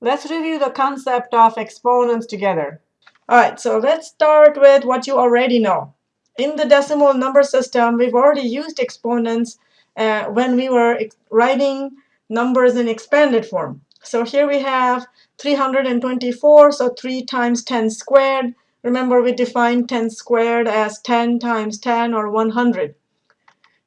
Let's review the concept of exponents together. All right, so let's start with what you already know. In the decimal number system, we've already used exponents uh, when we were writing numbers in expanded form. So here we have 324, so 3 times 10 squared. Remember, we defined 10 squared as 10 times 10, or 100.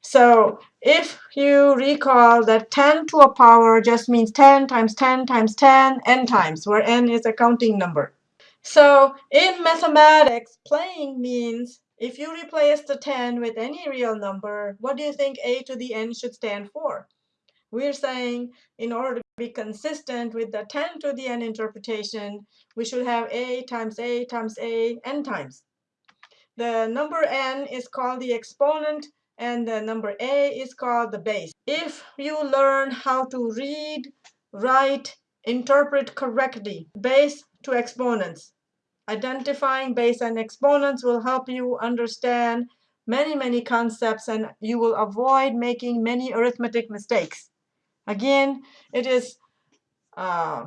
So if you recall that 10 to a power just means 10 times 10 times 10, n times, where n is a counting number. So in mathematics, playing means if you replace the 10 with any real number, what do you think a to the n should stand for? We're saying in order to be consistent with the 10 to the n interpretation, we should have a times a times a n times. The number n is called the exponent and the number A is called the base. If you learn how to read, write, interpret correctly base to exponents, identifying base and exponents will help you understand many, many concepts and you will avoid making many arithmetic mistakes. Again, it is uh,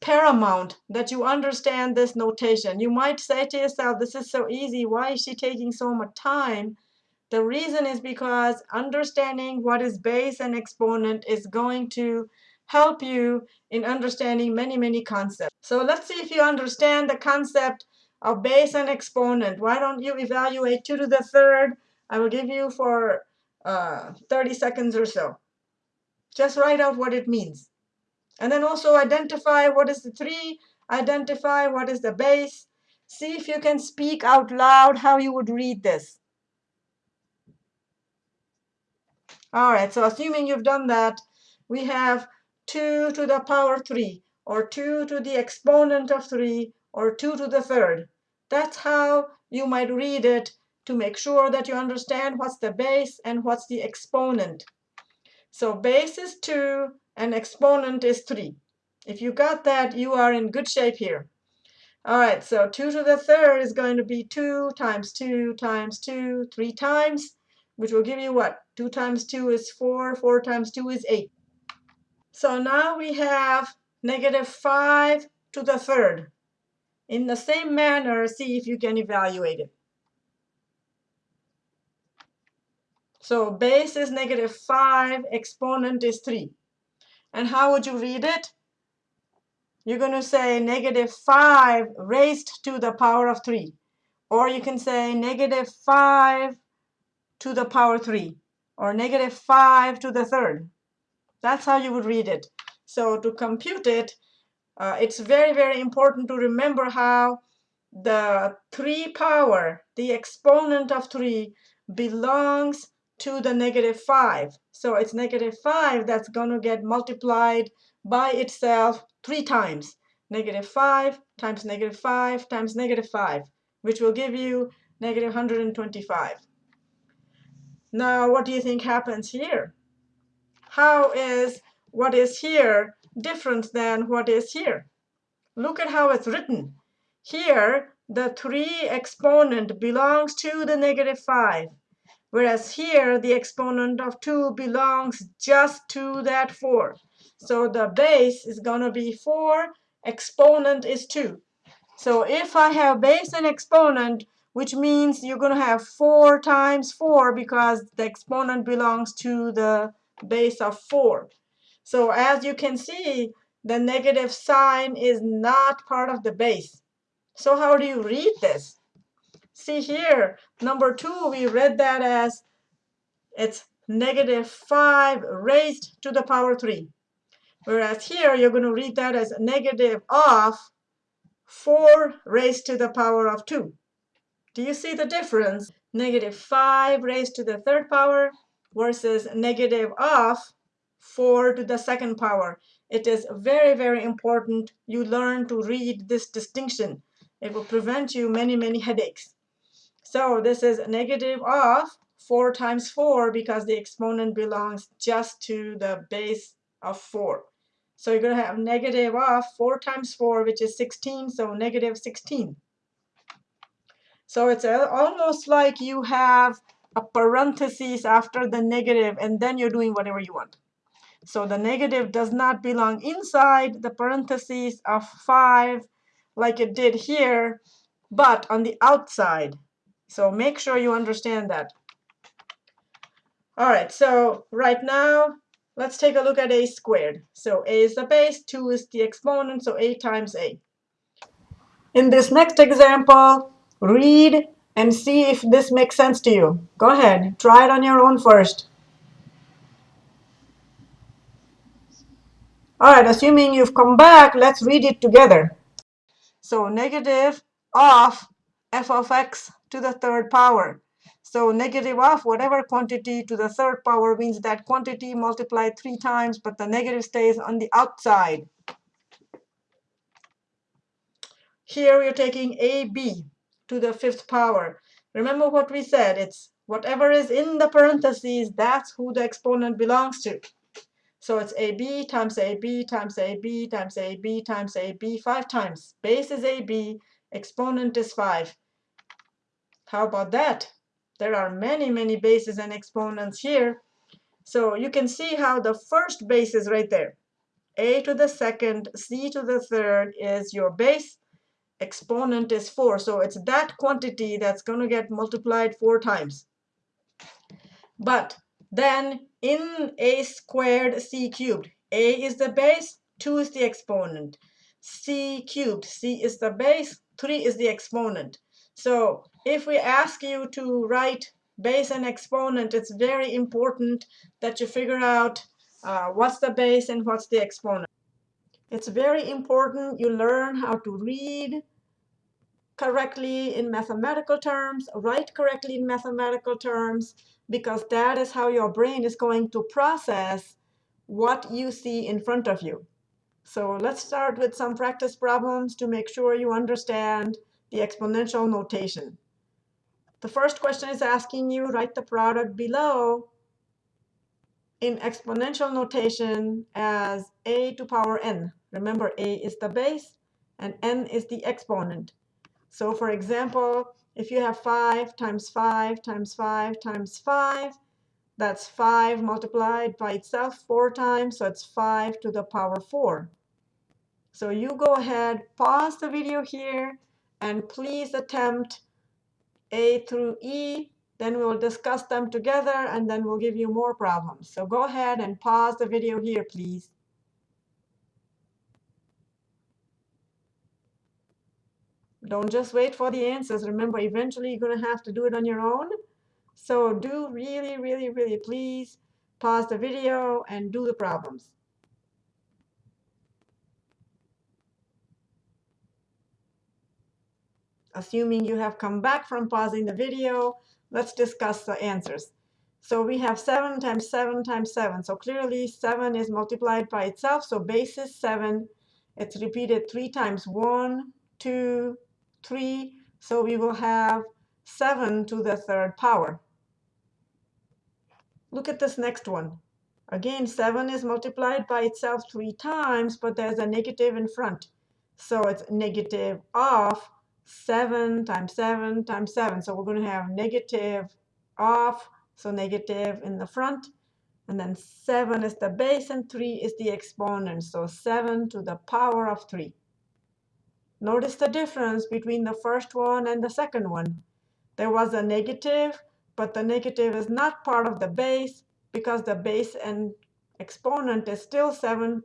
paramount that you understand this notation. You might say to yourself, this is so easy. Why is she taking so much time? The reason is because understanding what is base and exponent is going to help you in understanding many, many concepts. So let's see if you understand the concept of base and exponent. Why don't you evaluate 2 to the third? I will give you for uh, 30 seconds or so. Just write out what it means. And then also identify what is the 3, identify what is the base. See if you can speak out loud how you would read this. All right, so assuming you've done that, we have 2 to the power 3, or 2 to the exponent of 3, or 2 to the third. That's how you might read it to make sure that you understand what's the base and what's the exponent. So base is 2 and exponent is 3. If you got that, you are in good shape here. All right, so 2 to the third is going to be 2 times 2 times 2, 3 times which will give you what? 2 times 2 is 4, 4 times 2 is 8. So now we have negative 5 to the third. In the same manner, see if you can evaluate it. So base is negative 5, exponent is 3. And how would you read it? You're going to say negative 5 raised to the power of 3. Or you can say negative 5 to the power 3 or negative 5 to the third. That's how you would read it. So to compute it, uh, it's very, very important to remember how the 3 power, the exponent of 3, belongs to the negative 5. So it's negative 5 that's going to get multiplied by itself three times. Negative 5 times negative 5 times negative 5, which will give you negative 125. Now, what do you think happens here? How is what is here different than what is here? Look at how it's written. Here, the 3 exponent belongs to the negative 5, whereas here, the exponent of 2 belongs just to that 4. So the base is going to be 4, exponent is 2. So if I have base and exponent, which means you're going to have 4 times 4 because the exponent belongs to the base of 4. So as you can see, the negative sign is not part of the base. So how do you read this? See here, number 2, we read that as it's negative 5 raised to the power 3. Whereas here, you're going to read that as negative of 4 raised to the power of 2. Do you see the difference? Negative 5 raised to the third power versus negative of 4 to the second power. It is very, very important you learn to read this distinction. It will prevent you many, many headaches. So this is negative of 4 times 4 because the exponent belongs just to the base of 4. So you're going to have negative of 4 times 4, which is 16, so negative 16. So it's uh, almost like you have a parenthesis after the negative, and then you're doing whatever you want. So the negative does not belong inside the parentheses of 5 like it did here, but on the outside. So make sure you understand that. All right, so right now, let's take a look at a squared. So a is the base, 2 is the exponent, so a times a. In this next example, read and see if this makes sense to you. Go ahead, try it on your own first. All right, assuming you've come back, let's read it together. So negative of f of x to the third power. So negative of whatever quantity to the third power means that quantity multiplied three times, but the negative stays on the outside. Here we're taking AB to the fifth power. Remember what we said, it's whatever is in the parentheses, that's who the exponent belongs to. So it's AB times AB times AB times AB times AB five times. Base is AB, exponent is 5. How about that? There are many, many bases and exponents here. So you can see how the first base is right there. A to the second, C to the third is your base. Exponent is 4. So it's that quantity that's going to get multiplied four times. But then in a squared c cubed, a is the base, 2 is the exponent. c cubed, c is the base, 3 is the exponent. So if we ask you to write base and exponent, it's very important that you figure out uh, what's the base and what's the exponent. It's very important you learn how to read correctly in mathematical terms, write correctly in mathematical terms, because that is how your brain is going to process what you see in front of you. So let's start with some practice problems to make sure you understand the exponential notation. The first question is asking you write the product below in exponential notation as a to power n. Remember, a is the base and n is the exponent. So for example, if you have 5 times 5 times 5 times 5, that's 5 multiplied by itself 4 times, so it's 5 to the power 4. So you go ahead, pause the video here, and please attempt A through E. Then we'll discuss them together, and then we'll give you more problems. So go ahead and pause the video here, please. Don't just wait for the answers. Remember, eventually you're going to have to do it on your own. So do really, really, really please pause the video and do the problems. Assuming you have come back from pausing the video, let's discuss the answers. So we have 7 times 7 times 7. So clearly 7 is multiplied by itself. So base is 7. It's repeated 3 times 1, 2, 3. So we will have 7 to the third power. Look at this next one. Again, 7 is multiplied by itself 3 times, but there's a negative in front. So it's negative of 7 times 7 times 7. So we're going to have negative off, so negative in the front. And then 7 is the base, and 3 is the exponent. So 7 to the power of 3. Notice the difference between the first one and the second one. There was a negative, but the negative is not part of the base because the base and exponent is still 7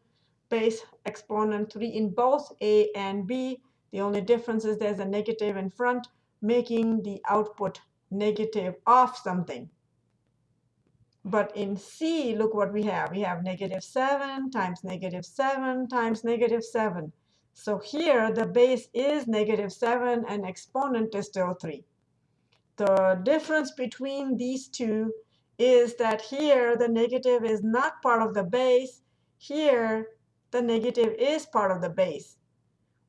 base exponent 3 in both A and B. The only difference is there's a negative in front, making the output negative of something. But in C, look what we have. We have negative 7 times negative 7 times negative 7. So here, the base is negative 7, and exponent is still 3. The difference between these two is that here, the negative is not part of the base. Here, the negative is part of the base.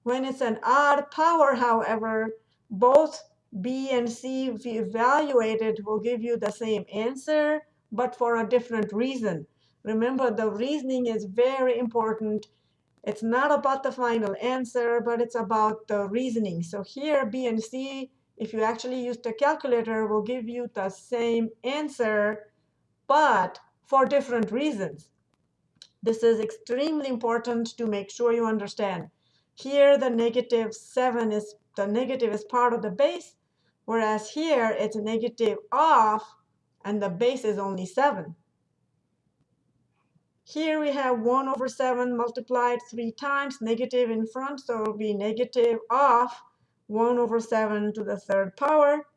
When it's an odd power, however, both B and C, if you evaluate it, will give you the same answer, but for a different reason. Remember, the reasoning is very important it's not about the final answer, but it's about the reasoning. So here, B and C, if you actually use the calculator, will give you the same answer, but for different reasons. This is extremely important to make sure you understand. Here, the negative 7 is the negative is part of the base, whereas here it's negative of, and the base is only 7. Here we have 1 over 7 multiplied 3 times, negative in front, so it will be negative of 1 over 7 to the third power.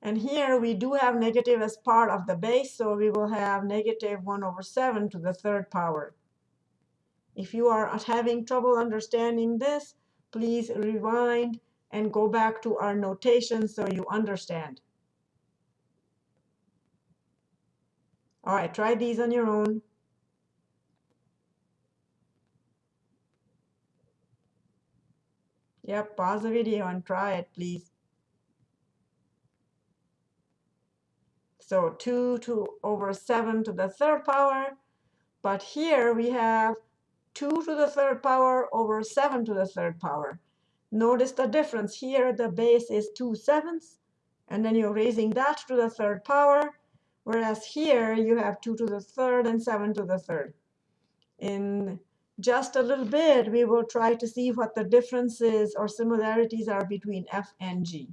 And here we do have negative as part of the base, so we will have negative 1 over 7 to the third power. If you are having trouble understanding this, please rewind and go back to our notation so you understand. All right, try these on your own. Yep, pause the video and try it, please. So 2 to over 7 to the third power. But here we have 2 to the third power over 7 to the third power. Notice the difference. Here the base is 2 sevenths, and then you're raising that to the third power. Whereas here you have 2 to the third and 7 to the third. In just a little bit, we will try to see what the differences or similarities are between f and g.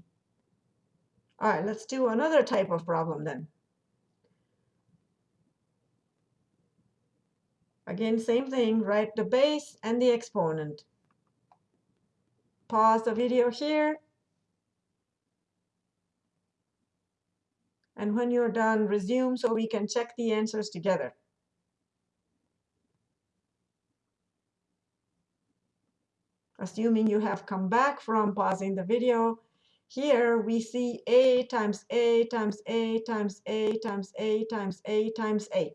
All right, let's do another type of problem then. Again, same thing, write the base and the exponent. Pause the video here. And when you're done, resume so we can check the answers together. Assuming you have come back from pausing the video, here we see a times a times a times a times a times a times a.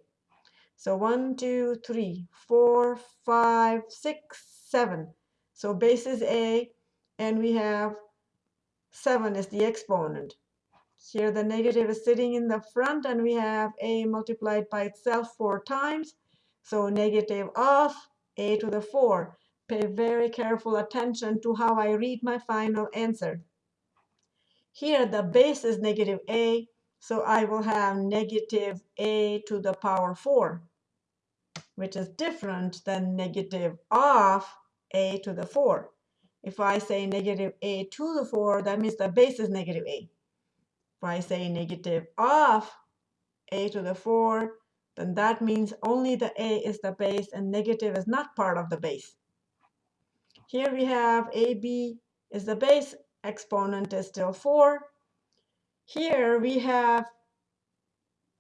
So 1, 2, 3, 4, 5, 6, 7. So base is a, and we have 7 is the exponent. Here the negative is sitting in the front, and we have a multiplied by itself 4 times. So negative of a to the 4. Pay very careful attention to how I read my final answer. Here, the base is negative a, so I will have negative a to the power 4, which is different than negative of a to the 4. If I say negative a to the 4, that means the base is negative a. If I say negative of a to the 4, then that means only the a is the base and negative is not part of the base. Here we have ab is the base exponent is still 4. Here we have,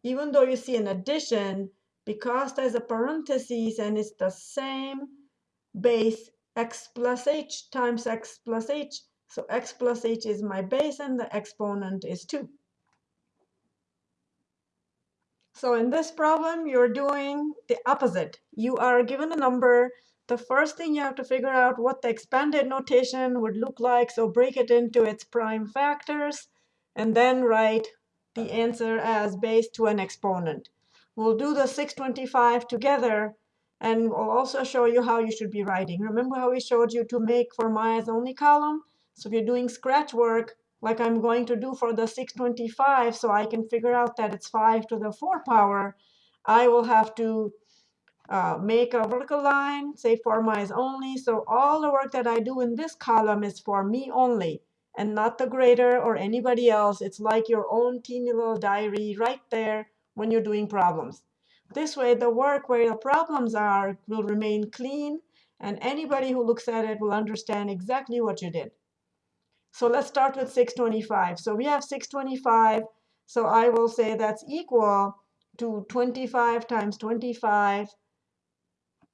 even though you see an addition, because there's a parenthesis and it's the same base, x plus h times x plus h. So x plus h is my base, and the exponent is 2. So in this problem, you're doing the opposite. You are given a number the first thing you have to figure out what the expanded notation would look like. So break it into its prime factors, and then write the answer as base to an exponent. We'll do the 625 together, and we'll also show you how you should be writing. Remember how we showed you to make for Maya's only column? So if you're doing scratch work, like I'm going to do for the 625, so I can figure out that it's 5 to the 4 power, I will have to uh, make a vertical line, say for my only. So all the work that I do in this column is for me only and not the grader or anybody else. It's like your own teeny little diary right there when you're doing problems. This way, the work where the problems are will remain clean, and anybody who looks at it will understand exactly what you did. So let's start with 625. So we have 625. So I will say that's equal to 25 times 25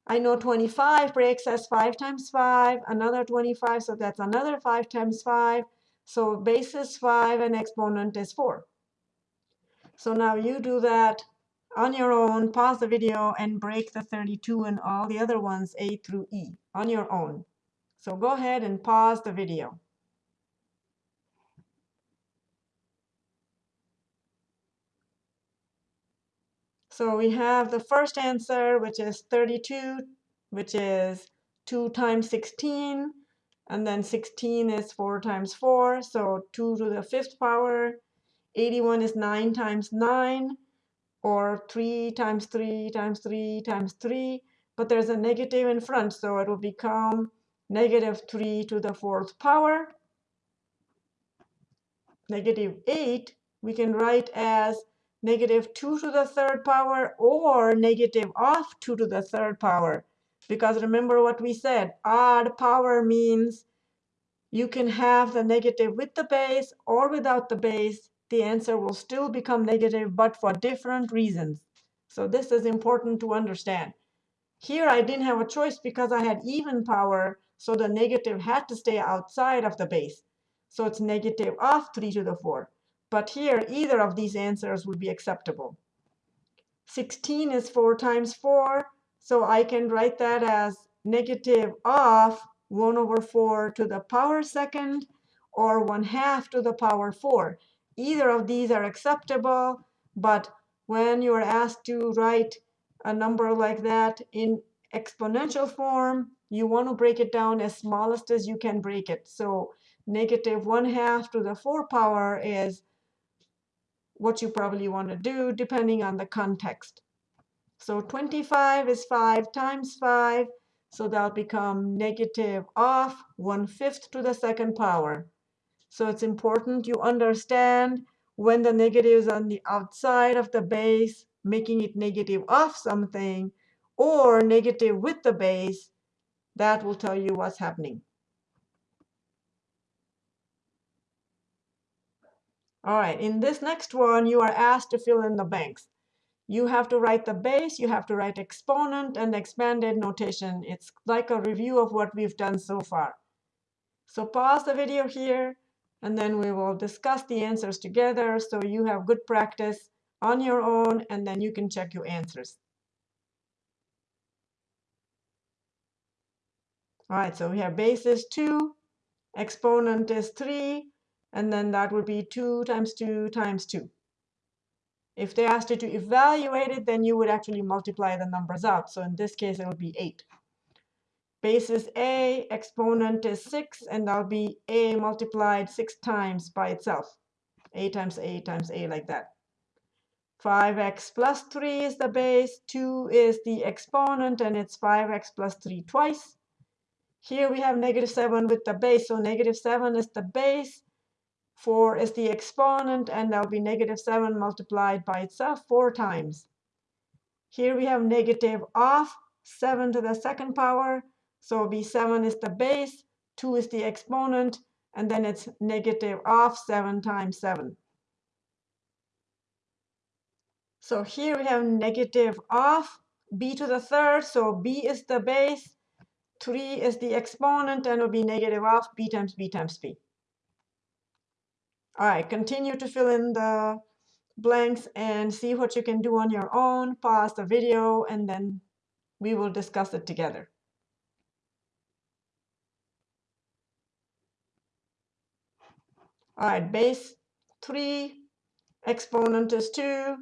I know 25 breaks as 5 times 5, another 25, so that's another 5 times 5. So base is 5 and exponent is 4. So now you do that on your own, pause the video, and break the 32 and all the other ones, A through E, on your own. So go ahead and pause the video. So we have the first answer, which is 32, which is 2 times 16. And then 16 is 4 times 4, so 2 to the fifth power. 81 is 9 times 9, or 3 times 3 times 3 times 3. but there's a negative in front, so it will become negative 3 to the fourth power. Negative 8 we can write as negative 2 to the third power or negative of 2 to the third power. Because remember what we said, odd power means you can have the negative with the base or without the base. The answer will still become negative, but for different reasons. So this is important to understand. Here I didn't have a choice because I had even power, so the negative had to stay outside of the base. So it's negative of 3 to the 4. But here, either of these answers would be acceptable. 16 is 4 times 4, so I can write that as negative of 1 over 4 to the power second or 1 half to the power 4. Either of these are acceptable, but when you are asked to write a number like that in exponential form, you want to break it down as smallest as you can break it. So negative 1 half to the 4 power is what you probably want to do depending on the context. So 25 is 5 times 5, so that'll become negative of 1 fifth to the second power. So it's important you understand when the negative is on the outside of the base, making it negative of something, or negative with the base, that will tell you what's happening. All right, in this next one, you are asked to fill in the blanks. You have to write the base, you have to write exponent and expanded notation. It's like a review of what we've done so far. So pause the video here, and then we will discuss the answers together so you have good practice on your own, and then you can check your answers. All right, so we have base is 2, exponent is 3, and then that would be 2 times 2 times 2. If they asked you to evaluate it, then you would actually multiply the numbers out. So in this case, it would be 8. Base is a, exponent is 6, and that'll be a multiplied 6 times by itself. a times a times a like that. 5x plus 3 is the base, 2 is the exponent, and it's 5x plus 3 twice. Here we have negative 7 with the base, so negative 7 is the base, 4 is the exponent, and that'll be negative 7 multiplied by itself 4 times. Here we have negative of 7 to the second power. So be 7 is the base, 2 is the exponent, and then it's negative of 7 times 7. So here we have negative of b to the third. So b is the base, 3 is the exponent, and it will be negative of b times b times b. All right, continue to fill in the blanks and see what you can do on your own. Pause the video, and then we will discuss it together. All right, base 3, exponent is 2.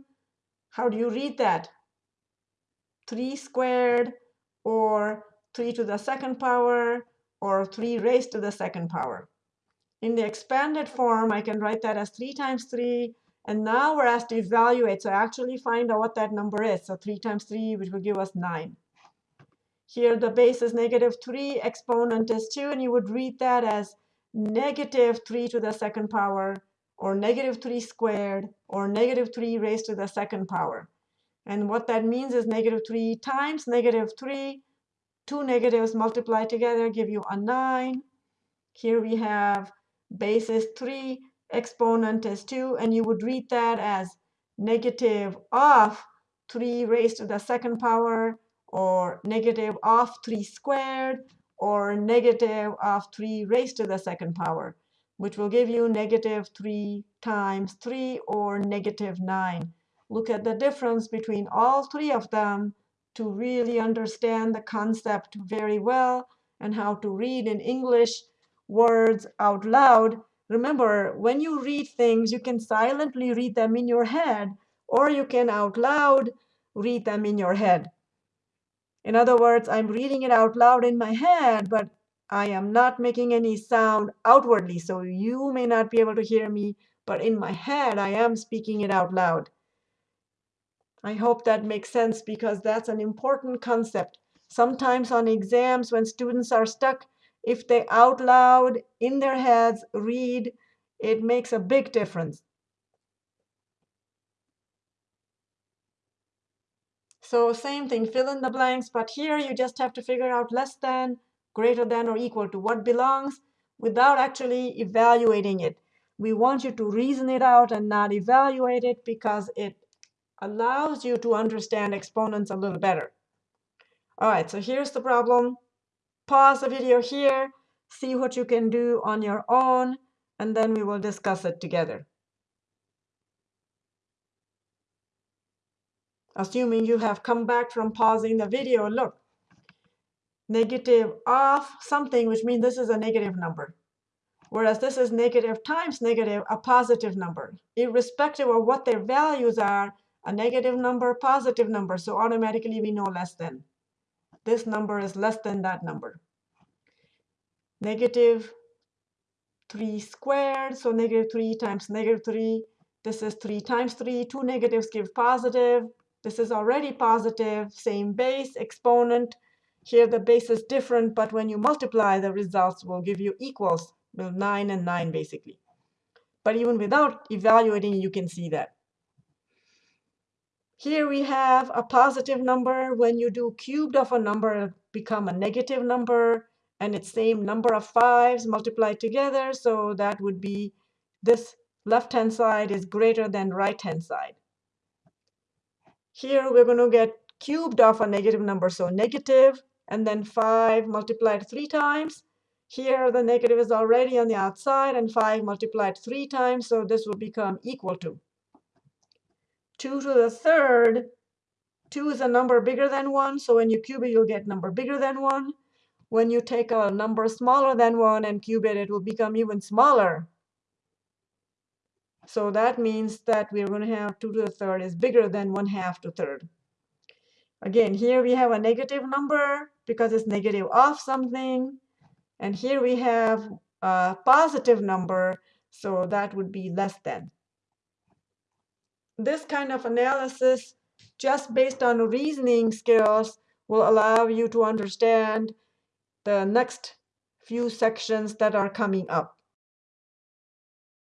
How do you read that? 3 squared, or 3 to the second power, or 3 raised to the second power. In the expanded form, I can write that as 3 times 3. And now we're asked to evaluate. So actually find out what that number is. So 3 times 3, which will give us 9. Here the base is negative 3, exponent is 2. And you would read that as negative 3 to the second power, or negative 3 squared, or negative 3 raised to the second power. And what that means is negative 3 times negative 3. Two negatives multiplied together give you a 9. Here we have base is 3, exponent is 2, and you would read that as negative of 3 raised to the second power, or negative of 3 squared, or negative of 3 raised to the second power, which will give you negative 3 times 3, or negative 9. Look at the difference between all three of them to really understand the concept very well and how to read in English words out loud. Remember, when you read things, you can silently read them in your head, or you can out loud read them in your head. In other words, I'm reading it out loud in my head, but I am not making any sound outwardly, so you may not be able to hear me, but in my head, I am speaking it out loud. I hope that makes sense because that's an important concept. Sometimes on exams, when students are stuck, if they out loud in their heads read, it makes a big difference. So same thing, fill in the blanks, but here you just have to figure out less than, greater than, or equal to what belongs without actually evaluating it. We want you to reason it out and not evaluate it because it allows you to understand exponents a little better. All right, so here's the problem. Pause the video here, see what you can do on your own, and then we will discuss it together. Assuming you have come back from pausing the video, look, negative of something, which means this is a negative number. Whereas this is negative times negative, a positive number. Irrespective of what their values are, a negative number, positive number. So automatically we know less than. This number is less than that number. Negative 3 squared, so negative 3 times negative 3. This is 3 times 3. Two negatives give positive. This is already positive, same base, exponent. Here the base is different, but when you multiply, the results will give you equals, well, 9 and 9 basically. But even without evaluating, you can see that. Here we have a positive number. When you do cubed of a number, become a negative number, and it's same number of fives multiplied together. So that would be this left-hand side is greater than right-hand side. Here we're going to get cubed of a negative number, so negative, and then 5 multiplied 3 times. Here the negative is already on the outside, and 5 multiplied 3 times, so this will become equal to 2 to the third. 2 is a number bigger than 1, so when you cube it, you'll get number bigger than 1. When you take a number smaller than 1 and cube it, it will become even smaller. So that means that we're going to have 2 to the third is bigger than 1 half to third. Again, here we have a negative number because it's negative of something. And here we have a positive number, so that would be less than. This kind of analysis, just based on reasoning skills, will allow you to understand the next few sections that are coming up.